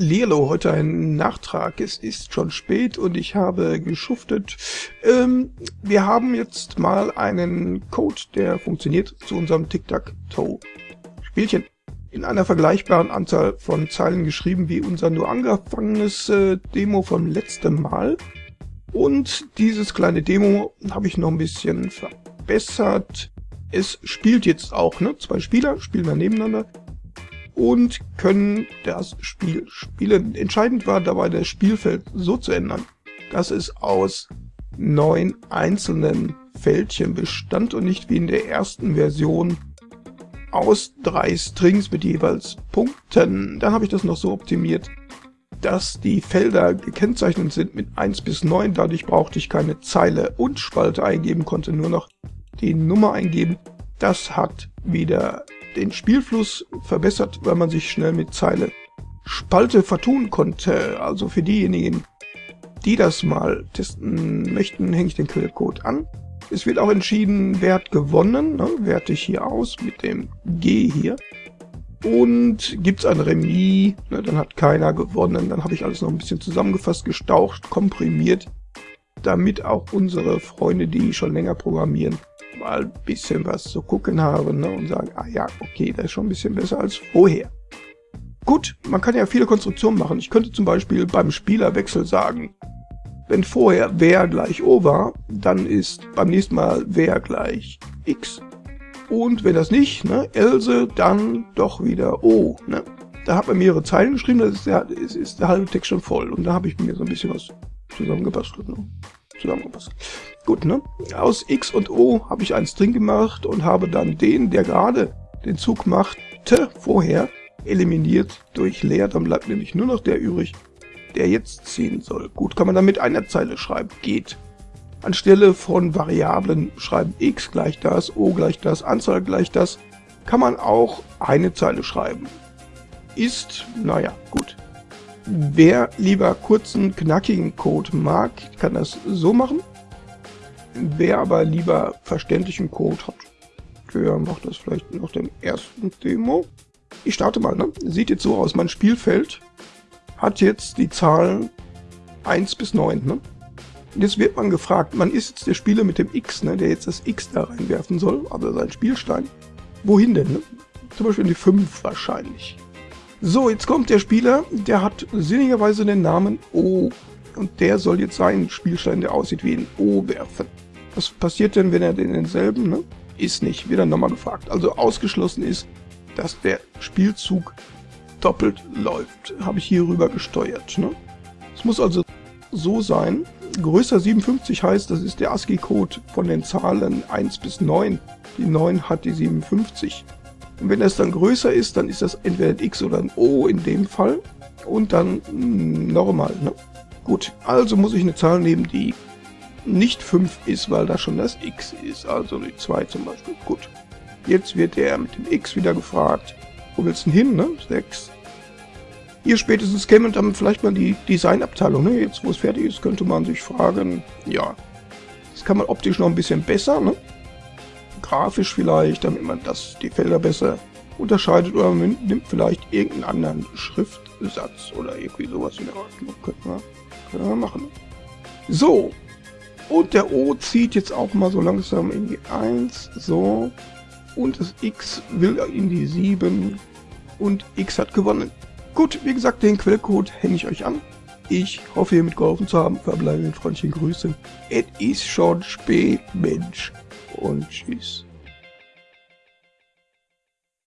Lilo, heute ein Nachtrag. Es ist schon spät und ich habe geschuftet. Ähm, wir haben jetzt mal einen Code, der funktioniert zu unserem Tic-Tac-Toe-Spielchen. In einer vergleichbaren Anzahl von Zeilen geschrieben wie unser nur angefangenes äh, Demo vom letzten Mal. Und dieses kleine Demo habe ich noch ein bisschen verbessert. Es spielt jetzt auch, ne? Zwei Spieler spielen wir nebeneinander und können das Spiel spielen. Entscheidend war dabei, das Spielfeld so zu ändern, dass es aus neun einzelnen Fältchen bestand und nicht wie in der ersten Version aus drei Strings mit jeweils Punkten. Dann habe ich das noch so optimiert, dass die Felder gekennzeichnet sind mit 1 bis 9. Dadurch brauchte ich keine Zeile und Spalte eingeben, konnte nur noch die Nummer eingeben. Das hat wieder den Spielfluss verbessert, weil man sich schnell mit Zeile Spalte vertun konnte. Also für diejenigen, die das mal testen möchten, hänge ich den Quellcode an. Es wird auch entschieden, wer hat gewonnen. Ne? Werte ich hier aus mit dem G hier. Und gibt es ein Remis, ne, dann hat keiner gewonnen. Dann habe ich alles noch ein bisschen zusammengefasst, gestaucht, komprimiert, damit auch unsere Freunde, die schon länger programmieren, mal ein bisschen was zu gucken haben ne, und sagen, ah ja, okay, das ist schon ein bisschen besser als vorher. Gut, man kann ja viele Konstruktionen machen. Ich könnte zum Beispiel beim Spielerwechsel sagen, wenn vorher wer gleich O war, dann ist beim nächsten Mal wer gleich X. Und wenn das nicht, ne, Else, dann doch wieder O. Ne? Da hat man mehrere Zeilen geschrieben, das ist der, ist, ist der halbe Text schon voll. Und da habe ich mir so ein bisschen was zusammengebastelt. Ne? Zusammengepasst. Gut, ne? Aus X und O habe ich einen String gemacht und habe dann den, der gerade den Zug machte, vorher eliminiert durch leer. Dann bleibt nämlich nur noch der übrig, der jetzt ziehen soll. Gut, kann man dann mit einer Zeile schreiben. Geht. Anstelle von Variablen schreiben x gleich das, o gleich das, Anzahl gleich das, kann man auch eine Zeile schreiben. Ist, naja, gut. Wer lieber kurzen, knackigen Code mag, kann das so machen. Wer aber lieber verständlichen Code hat, der macht das vielleicht nach dem ersten Demo. Ich starte mal, ne? Sieht jetzt so aus, mein Spielfeld hat jetzt die Zahlen 1 bis 9, ne? Jetzt wird man gefragt, man ist jetzt der Spieler mit dem X, ne, der jetzt das X da reinwerfen soll, also sein Spielstein. Wohin denn, ne? Zum Beispiel in die 5 wahrscheinlich. So, jetzt kommt der Spieler, der hat sinnigerweise den Namen O. Und der soll jetzt seinen Spielstein, der aussieht wie ein O, werfen. Was passiert denn, wenn er den denselben, ne? Ist nicht, dann nochmal gefragt. Also ausgeschlossen ist, dass der Spielzug doppelt läuft. Habe ich hier rüber gesteuert, ne? Es muss also so sein, größer 57 heißt, das ist der ASCII-Code von den Zahlen 1 bis 9. Die 9 hat die 57. Und wenn das dann größer ist, dann ist das entweder ein X oder ein O in dem Fall. Und dann hm, normal. Ne? Gut, also muss ich eine Zahl nehmen, die nicht 5 ist, weil da schon das X ist. Also die 2 zum Beispiel. Gut. Jetzt wird er mit dem X wieder gefragt. Wo willst du denn hin, ne? 6. Hier spätestens käme dann vielleicht mal die Designabteilung. Ne? Jetzt, wo es fertig ist, könnte man sich fragen, ja, das kann man optisch noch ein bisschen besser, ne? Grafisch vielleicht, damit man das die Felder besser unterscheidet oder man nimmt vielleicht irgendeinen anderen Schriftsatz oder irgendwie sowas in der Art. Können wir, können wir machen. So, und der O zieht jetzt auch mal so langsam in die 1, so, und das X will in die 7 und X hat gewonnen. Gut, wie gesagt, den Quellcode hänge ich euch an. Ich hoffe, ihr mitgeholfen zu haben. Verbleiben freundlichen Grüße. Es ist schon spät, Mensch und tschüss.